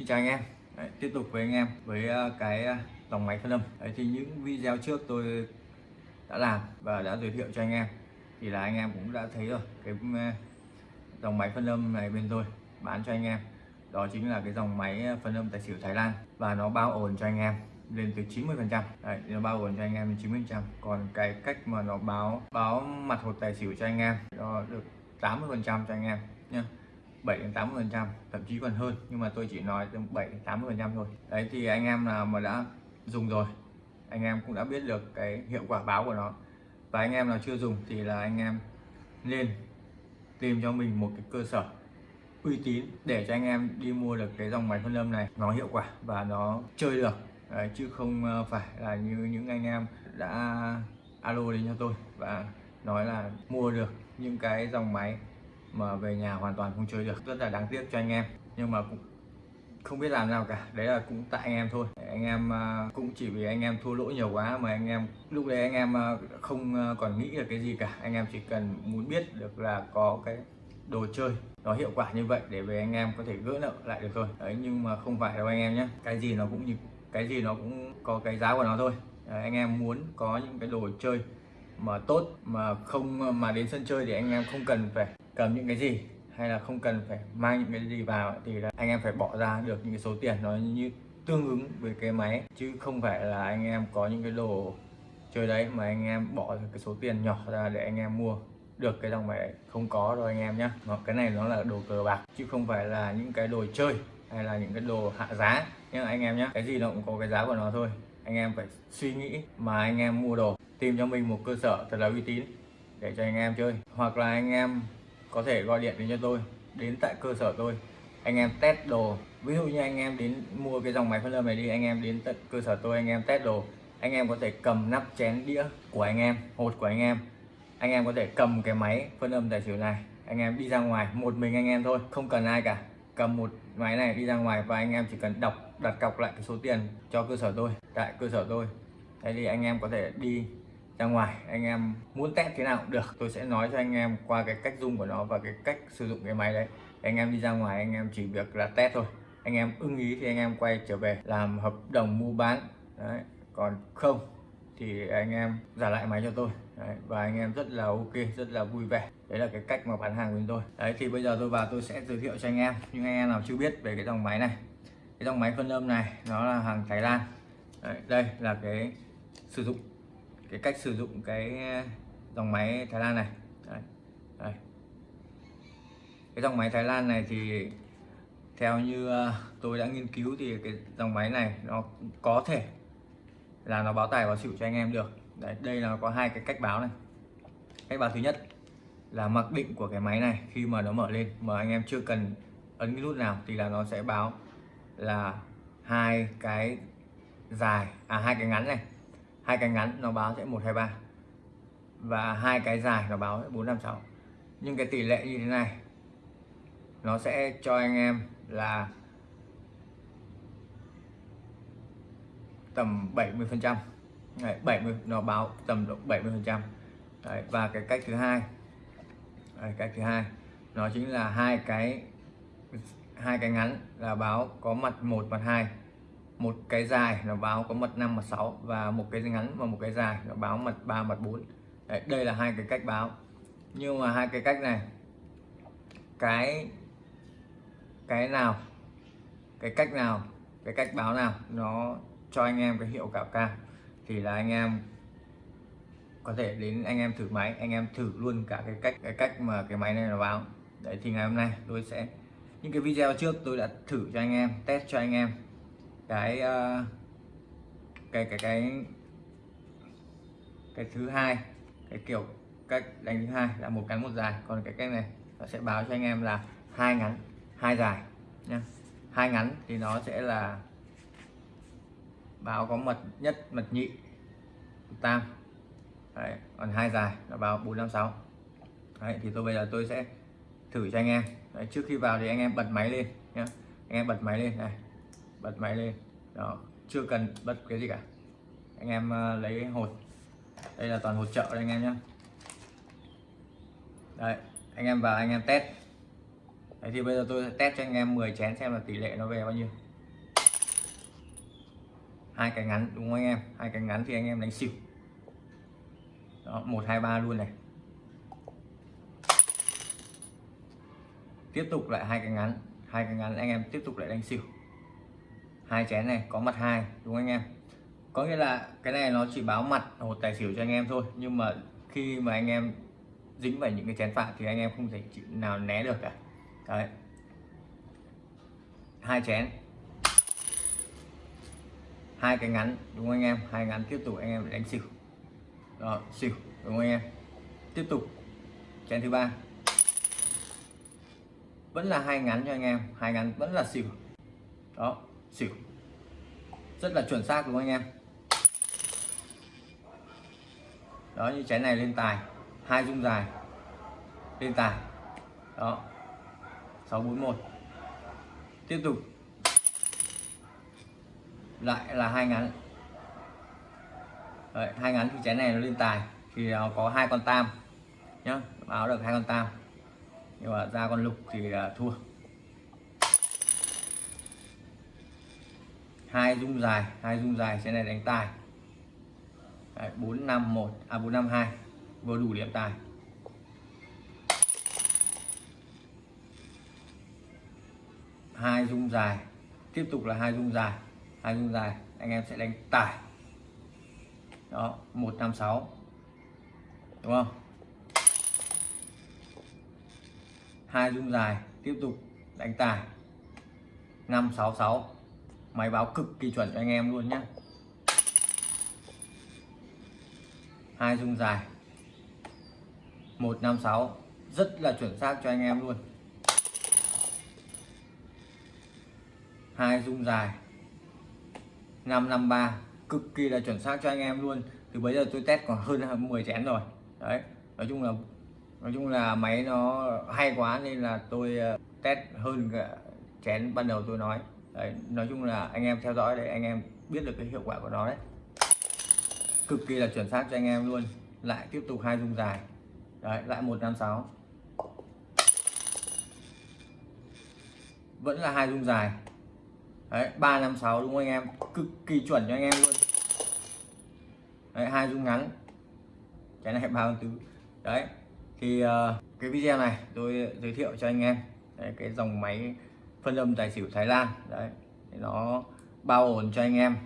Xin chào anh em. Đấy, tiếp tục với anh em với ờ, cái ờ, dòng máy phân âm Đấy, thì những video trước tôi đã làm và đã giới thiệu cho anh em thì là anh em cũng đã thấy rồi. Cái ờ, dòng máy phân âm này bên tôi bán cho anh em đó chính là cái dòng máy phân âm tài xỉu Thái Lan và nó bao ổn cho anh em lên tới 90 phần trăm. Nó bao ổn cho anh em đến 90 phần trăm. Còn cái cách mà nó báo báo mặt hột tài xỉu cho anh em nó được 80 phần trăm cho anh em nhé 7 đến 80 phần trăm thậm chí còn hơn nhưng mà tôi chỉ nói từ 7 đến 80 phần trăm thôi. Đấy thì anh em nào mà đã dùng rồi anh em cũng đã biết được cái hiệu quả báo của nó. Và anh em nào chưa dùng thì là anh em nên tìm cho mình một cái cơ sở uy tín để cho anh em đi mua được cái dòng máy phân âm này. Nó hiệu quả và nó chơi được. Đấy, chứ không ờ, phải là như những anh em đã alo đến cho tôi và nói là mua được những cái dòng máy mà về nhà hoàn toàn không chơi được. Rất là đáng tiếc cho anh em. Nhưng mà cũng không biết làm nào cả. Đấy là cũng tại anh em thôi. Anh em à, cũng chỉ vì anh em thua lỗ nhiều quá mà anh em lúc đấy anh em à, không à, còn nghĩ được cái gì cả. Anh em chỉ cần muốn biết được là có cái đồ chơi nó hiệu quả như vậy để về anh em có thể gỡ nợ lại được thôi. Đấy nhưng mà không phải đâu anh em nhé cái gì nó cũng như cái gì nó cũng có cái giá của nó thôi. Đấy, anh em muốn có những cái đồ chơi mà tốt mà không, mà đến sân chơi thì anh em không cần phải cầm những cái gì hay là không cần phải mang những cái gì vào thì là anh em phải bỏ ra được những cái số tiền nó như tương ứng với cái máy. Chứ không phải là anh em có những cái đồ chơi đấy mà anh em bỏ cái số tiền nhỏ ra để anh em mua được cái dòng máy đấy. Không có rồi anh em nhé cái này nó là đồ cờ bạc, chứ không phải là những cái đồ chơi hay là những cái đồ hạ giá. Nhưng anh em nhé cái gì nó cũng có cái giá của nó thôi anh em phải suy nghĩ mà anh em mua đồ tìm cho mình một cơ sở thật là uy tín để cho anh em chơi hoặc là anh em có thể gọi điện đến cho tôi đến tại cơ sở tôi anh em test đồ ví dụ như anh em đến mua cái dòng máy phân âm này đi anh em đến tận cơ sở tôi anh em test đồ anh em có thể cầm nắp chén đĩa của anh em hột của anh em anh em có thể cầm cái máy phân âm tài xỉu này anh em đi ra ngoài một mình anh em thôi không cần ai cả cầm một máy này đi ra ngoài và anh em chỉ cần đọc đặt cọc lại cái số tiền cho cơ sở tôi tại cơ sở tôi. Thế thì anh em có thể đi ra ngoài anh em muốn test thế nào cũng được. Tôi sẽ nói cho anh em qua cái cách dùng của nó và cái cách sử dụng cái máy đấy. Anh em đi ra ngoài anh em chỉ việc là test thôi. Anh em ưng ý thì anh em quay trở về làm hợp đồng mua bán. Đấy còn không thì anh em trả lại máy cho tôi. Đấy, và anh em rất là ok rất là vui vẻ. Đấy là cái cách mà bán hàng của tôi. Đấy thì bây giờ tôi vào tôi sẽ giới thiệu cho anh em nhưng anh em nào chưa biết về cái dòng máy này cái dòng máy phân âm này nó là hàng Thái Lan. Đấy, đây là cái sử dụng cái cách sử dụng cái ờ, dòng máy Thái Lan này. Đây, đây. cái dòng máy Thái Lan này thì theo như ờ, tôi đã nghiên cứu thì cái dòng máy này nó có thể là nó báo tài báo xỉu cho anh em được. Đấy, đây là có hai cái cách báo này. Cách báo thứ nhất là mặc định của cái máy này khi mà nó mở lên mà anh em chưa cần ấn cái nút nào thì là nó sẽ báo là hai cái dài à hai cái ngắn này. Hai cái ngắn nó báo sẽ một hai ba. Và hai cái dài nó báo bốn năm sáu. Nhưng cái tỷ lệ như thế này nó sẽ cho anh em là tầm 70 phần trăm. 70 nó báo tầm độ 70 phần trăm. Và cái cách thứ hai Đấy, cách thứ hai nó chính là hai cái hai cái ngắn là báo có mặt một mặt hai. Một cái dài là báo có mật 5 mật 6 và một cái ngắn và một cái dài là báo mật 3 mật 4 Đấy, đây là hai cái cách báo. Nhưng mà hai cái cách này cái cái nào cái cách nào cái cách báo nào nó cho anh em cái hiệu quả cao thì là anh em có thể đến anh em thử máy anh em thử luôn cả cái cách cái cách mà cái máy này nó báo. Đấy thì ngày hôm nay tôi sẽ những cái video trước tôi đã thử cho anh em test cho anh em. Cái uh, cái cái cái cái thứ hai cái kiểu cách đánh thứ hai là một ngắn một dài. Còn cái cách này nó sẽ báo cho anh em là hai ngắn hai dài Nha, hai ngắn thì nó sẽ là báo có mật nhất mật nhị tam. Đấy, còn hai dài là báo bốn năm sáu. Đấy, thì tôi bây giờ tôi sẽ thử cho anh em. Đấy, trước khi vào thì anh em bật máy lên nhé anh em bật máy lên này bật máy lên. Đó chưa cần bật cái gì cả. Anh em uh, lấy hột. Đây là toàn hột trợ đây anh em nhé đây anh em vào anh em test. Đấy thì bây giờ tôi sẽ test cho anh em 10 chén xem là tỷ lệ nó về bao nhiêu. Hai cái ngắn đúng không anh em? Hai cái ngắn thì anh em đánh xỉu. Đó một hai ba luôn này. Tiếp tục lại hai cái ngắn, hai cái ngắn, anh em tiếp tục lại đánh xỉu. Hai chén này có mặt hai, đúng không anh em? Có nghĩa là cái này nó chỉ báo mặt hột tài xỉu cho anh em thôi, nhưng mà khi mà anh em dính vào những cái chén phạm thì anh em không thể chịu nào né được cả. Đấy. Hai chén. Hai cái ngắn, đúng không anh em? Hai ngắn tiếp tục anh em đánh xỉu. Đó, xỉu, đúng không anh em? Tiếp tục. Chén thứ ba vẫn là hai ngắn cho anh em hai ngắn vẫn là xỉu. Đó xỉu. Rất là chuẩn xác đúng không anh em? Đó như trái này lên tài. Hai dung dài. Lên tài. Đó. 641 tiếp tục. Lại là hai ngắn. Đấy, hai ngắn thì trái này nó lên tài. Thì nó có hai con tam. Nhá báo được hai con tam nhưng mà ra con lục thì à, thua. Hai dung dài, hai dung dài, trên này đánh tài. Bốn năm một à bốn năm hai, vừa đủ điểm tài. Hai dung dài, tiếp tục là hai dung dài, hai dung dài, anh em sẽ đánh tài. Đó, một năm sáu. Đúng không? Hai dung dài, tiếp tục đánh tài. Năm sáu sáu, máy báo cực kỳ chuẩn cho anh em luôn nhé hai dung dài. Một năm sáu, rất là chuẩn xác cho anh em luôn. Hai dung dài. 553 cực kỳ là chuẩn xác cho anh em luôn. Từ bây giờ tôi test còn hơn 10 chén rồi. Đấy, nói chung là nói chung là máy nó hay quá nên là tôi ờ, test hơn cả chén ban đầu tôi nói. Đấy, nói chung là anh em theo dõi để anh em biết được cái hiệu quả của nó đấy. Cực kỳ là chuẩn xác cho anh em luôn. Lại tiếp tục hai dung dài. Đấy lại 156 vẫn là hai dung dài. Đấy 356 đúng không anh em? Cực kỳ chuẩn cho anh em luôn. Đấy hai dung ngắn. Cái này ba tứ? Đấy thì uh, cái video này tôi giới thiệu cho anh em. Đấy, cái dòng máy phân âm tài xỉu Thái Lan. Đấy thì nó bao ổn cho anh em.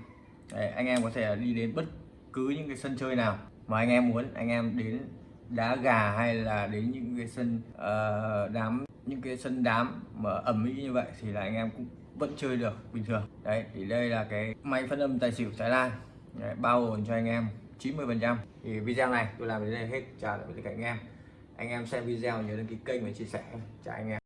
Đấy, anh em có thể đi đến bất cứ những cái sân chơi nào mà anh em muốn. Anh em đến đá gà hay là đến những cái sân uh, đám những cái sân đám mà ẩm mỹ như vậy thì là anh em cũng vẫn chơi được bình thường. Đấy thì đây là cái máy phân âm tài xỉu Thái Lan. Đấy, bao ổn cho anh em 90 phần trăm. Thì video này tôi làm đến đây hết. Chào tạm biệt tất cả anh em anh em xem video nhớ đăng ký kênh và chia sẻ cho anh em.